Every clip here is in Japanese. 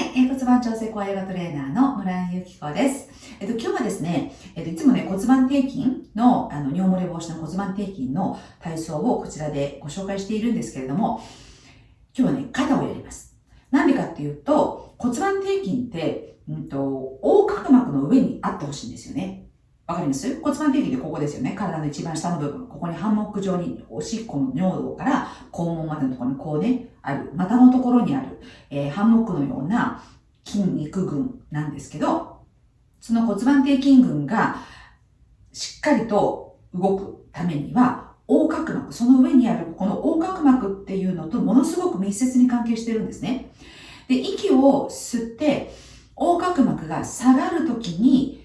い、えー、骨盤調整コアヨガトレーナーの村井由紀子です。えっ、と、今日はですね、えっ、と、いつもね、骨盤底筋の、あの、尿漏れ防止の骨盤底筋の体操をこちらでご紹介しているんですけれども、今日はね、肩をやります。なんでかっていうと、骨盤底筋って、うんと、横隔膜の上にあってほしいんですよね。わかります？骨盤底筋ってここですよね。体の一番下の部分。ここにハンモック状におしっこの尿道から肛門までのところにこうね、ある。股のところにある、えー、ハンモックのような筋肉群なんですけど、その骨盤底筋群がしっかりと動くためには、横隔膜、その上にあるこの横隔膜っていうのとものすごく密接に関係してるんですね。で、息を吸って、横隔膜が下がるときに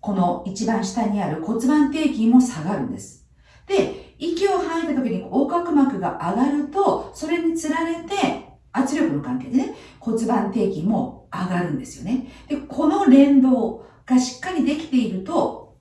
この一番下にある骨盤底筋も下がるんです。で、息を吐いた時に横隔膜が上がると、それにつられて圧力の関係でね、骨盤底筋も上がるんですよね。で、この連動がしっかりできていると、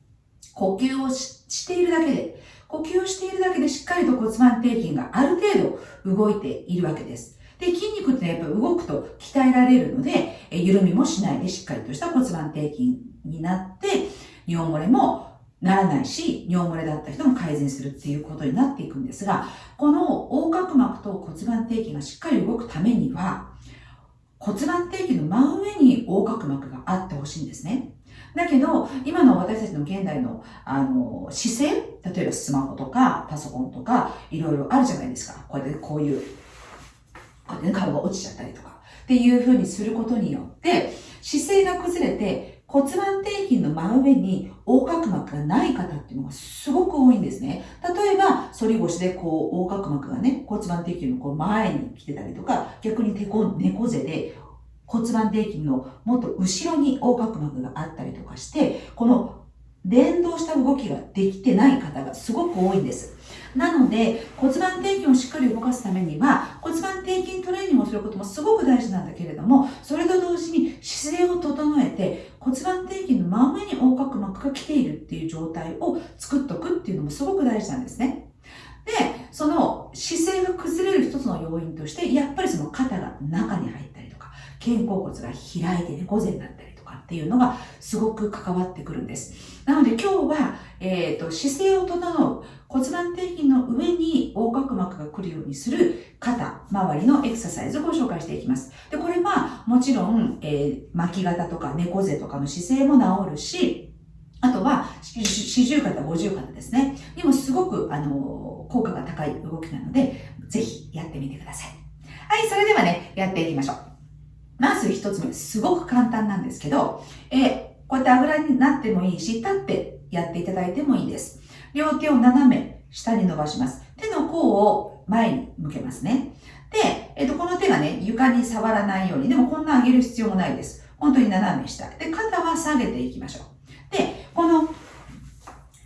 呼吸をしているだけで、呼吸をしているだけでしっかりと骨盤底筋がある程度動いているわけです。で、筋肉ってやっぱり動くと鍛えられるので、緩みもしないでしっかりとした骨盤底筋になって、尿漏れもならないし、尿漏れだった人も改善するっていうことになっていくんですが、この横隔膜と骨盤底筋がしっかり動くためには、骨盤底筋の真上に横隔膜があってほしいんですね。だけど、今の私たちの現代の、あの、姿勢、例えばスマホとかパソコンとか、いろいろあるじゃないですか。こうやってこういう、こうやって顔が落ちちゃったりとか。っていうふうにすることによって、姿勢が崩れて、骨盤底筋の真上に横隔膜がない方っていうのがすごく多いんですね。例えば、反り腰でこう、横隔膜がね、骨盤底筋のこう前に来てたりとか、逆に猫背で骨盤底筋のもっと後ろに横隔膜があったりとかして、この連動した動きができてない方がすごく多いんです。なので、骨盤底筋をしっかり動かすためには、骨盤底筋トレーニングをすることもすごく大事なんだけれども、それと同時に姿勢を整えて、骨盤底筋の真上に横隔膜が来ているっていう状態を作っとくっていうのもすごく大事なんですね。で、その姿勢が崩れる一つの要因として、やっぱりその肩が中に入ったりとか、肩甲骨が開いて猫背になったりとかっていうのがすごく関わってくるんです。なので今日は、えっ、ー、と、姿勢を整う骨盤底筋の上に横隔膜が来るようにする肩周りのエクササイズをご紹介していきます。で、これはもちろん、えー、巻き肩とか猫背とかの姿勢も治るし、あとは、四十肩、五十肩ですね。にもすごく、あの、効果が高い動きなので、ぜひやってみてください。はい、それではね、やっていきましょう。まず一つ目、すごく簡単なんですけど、えー、こうやってあぐらになってもいいし、立ってやっていただいてもいいです。両手を斜め下に伸ばします。手の甲を前に向けますね。で、えっと、この手がね、床に触らないように、でもこんな上げる必要もないです。本当に斜め下。で、肩は下げていきましょう。で、この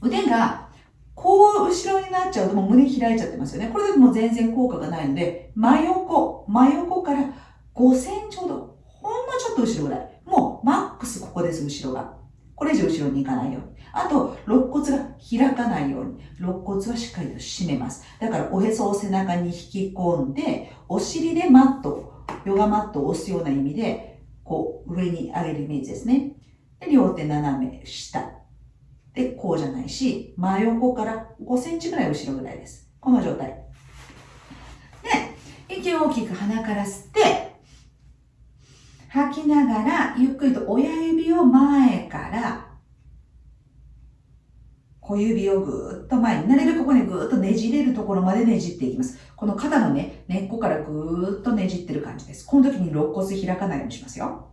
腕がこう後ろになっちゃうともう胸開いちゃってますよね。これでも全然効果がないので、真横、真横から5センチほど、ほんのちょっと後ろぐらい。もうマックスここです、後ろが。これ以上後ろに行かないように。あと、肋骨が開かないように。肋骨はしっかりと締めます。だから、おへそを背中に引き込んで、お尻でマット、ヨガマットを押すような意味で、こう、上に上げるイメージですね。で、両手斜め下。で、こうじゃないし、真横から5センチぐらい後ろぐらいです。この状態。で、息を大きく鼻から吸って、吐きながら、ゆっくりと親指を前から、小指をぐーっと前に、なるべくここにぐーっとねじれるところまでねじっていきます。この肩のね、根っこからぐーっとねじってる感じです。この時に肋骨開かないようにしますよ。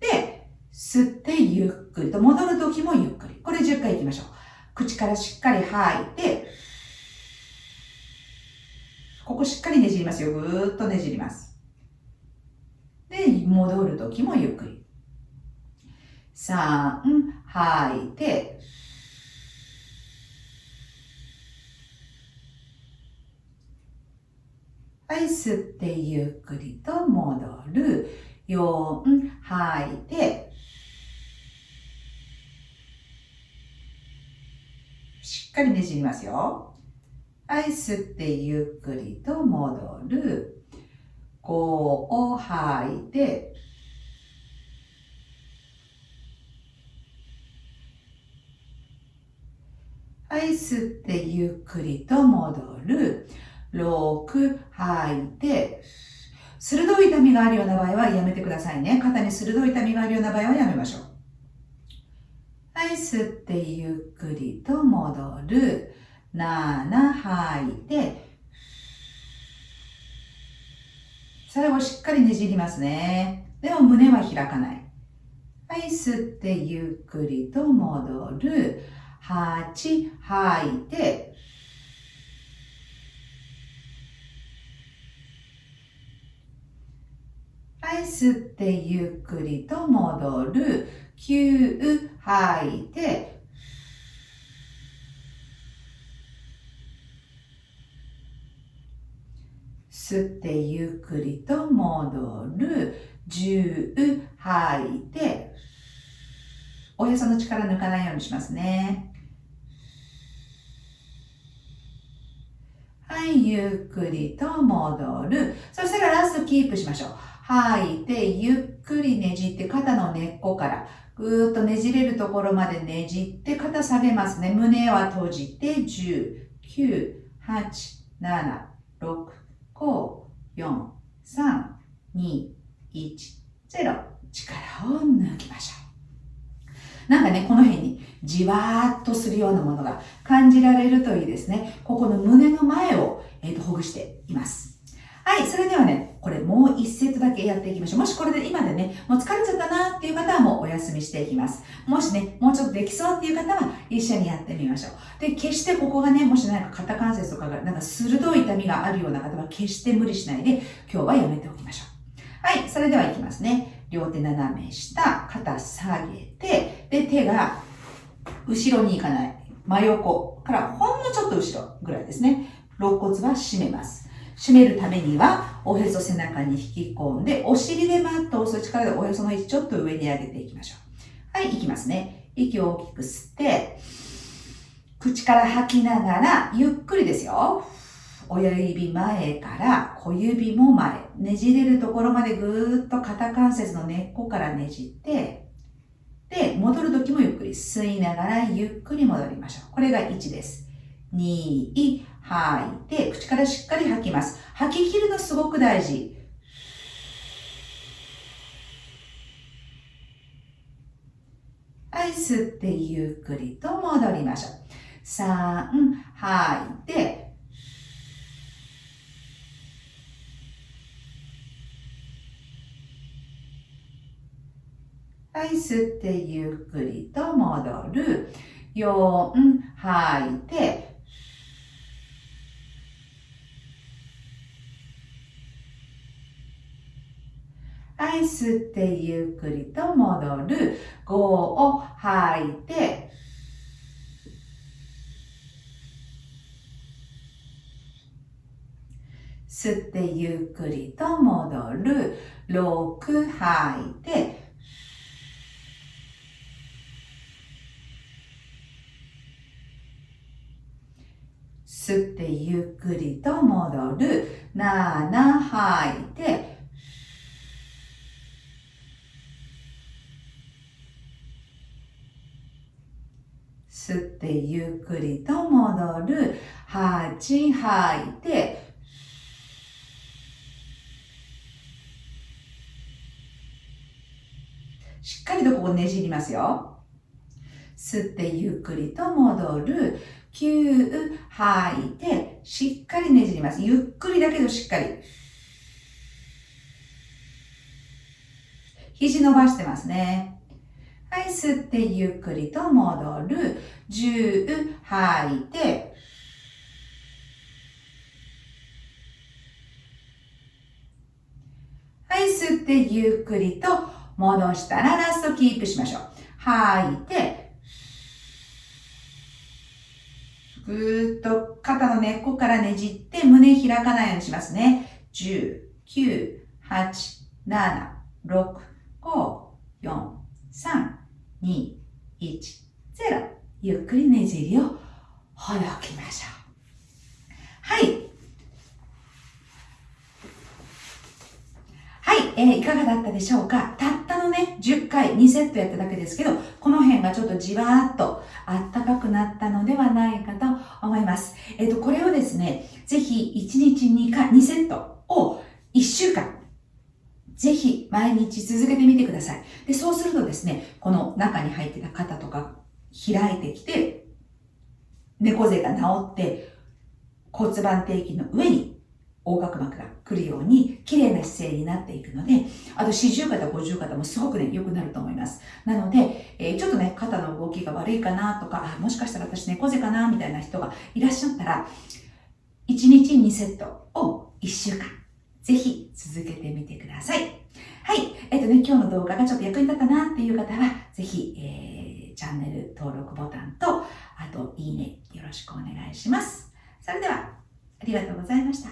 で、吸ってゆっくりと、戻る時もゆっくり。これ10回いきましょう。口からしっかり吐いて、ここしっかりねじりますよ。ぐーっとねじります。戻るときもゆっくり。3、吐いて、はい、吸ってゆっくりと戻る。4、吐いて、しっかりねじりますよ。はい、吸ってゆっくりと戻る。こうを吐いて、はい、吸ってゆっくりと戻る。6、吐いて、鋭い痛みがあるような場合はやめてくださいね。肩に鋭い痛みがあるような場合はやめましょう。はい、吸ってゆっくりと戻る。7、吐いて、最後しっかりねじりますね。でも胸は開かない。はい、吸ってゆっくりと戻る。8、吐いて、はい、吸ってゆっくりと戻る。9、吐いて、吸ってゆっくりと戻る。10、吐いて、おへその力抜かないようにしますね。はい、ゆっくりと戻る。そしたらラストキープしましょう。吐いて、ゆっくりねじって肩の根っこからぐーっとねじれるところまでねじって肩下げますね。胸は閉じて10、9、8、7、6、5、4、3、2、1、0。力を抜きましょう。なんかね、この辺にじわーっとするようなものが感じられるといいですね。ここの胸の前を、えーと、ほぐしています。はい、それではね、これもう1セットだけやっていきましょう。もしこれで今でね、もう疲れちゃったなっていう方はもうお休みしていきます。もしね、もうちょっとできそうっていう方は一緒にやってみましょう。で、決してここがね、もしなんか肩関節とかがなんか鋭い痛みがあるような方は決して無理しないで今日はやめておきましょう。はい、それではいきますね。両手斜め下、肩下げて、で、手が後ろに行かない。真横からほんのちょっと後ろぐらいですね。肋骨は締めます。締めるためには、おへそ背中に引き込んで、お尻でマットを押す力でおへその位置ちょっと上に上げていきましょう。はい、いきますね。息を大きく吸って、口から吐きながら、ゆっくりですよ。親指前から小指も前。ねじれるところまでぐーっと肩関節の根っこからねじって、で、戻るときもゆっくり吸いながらゆっくり戻りましょう。これが1です。2、吐いて、口からしっかり吐きます。吐き切るのすごく大事。はい、吸ってゆっくりと戻りましょう。3、吐いて、はい、吸ってゆっくりと戻る。4、吐いて、はい、吸ってゆっくりと戻る。5を吐いて、吸ってゆっくりと戻る。6吐いて、吸ってゆっくりと戻る。7吐いて、吸ってゆっくりと戻る。8吐いて、しっかりとここねじりますよ。吸ってゆっくりと戻る。9吐いて、しっかりねじります。ゆっくりだけどしっかり。肘伸ばしてますね。はい、吸ってゆっくりと戻る。10吐いて、はい、吸ってゆっくりと戻したらラストキープしましょう。吐いて、ぐーっと肩の根っこからねじって胸開かないようにしますね。10、9、8、7、6、5、4、3、2、1、0。ゆっくりねじりをほどきましょう。はい。はい、えー、いかがだったでしょうか？たったのね、10回2セットやっただけですけど、この辺がちょっとじわーっとあったかくなったのではないかと思います。えっ、と、これをですね、ぜひ1日2回、2セットを1週間、毎日続けてみてください。で、そうするとですね、この中に入ってた肩とか開いてきて、猫背が治って、骨盤底筋の上に横隔膜が来るように綺麗な姿勢になっていくので、あと四十肩、五十肩もすごくね、良くなると思います。なので、えー、ちょっとね、肩の動きが悪いかなとか、もしかしたら私猫背かなみたいな人がいらっしゃったら、1日2セットを1週間、ぜひ続けてみてください。はい。えっ、とね、今日の動画がちょっと役に立ったなっていう方は、ぜひ、えー、チャンネル登録ボタンと、あと、いいね、よろしくお願いします。それでは、ありがとうございました。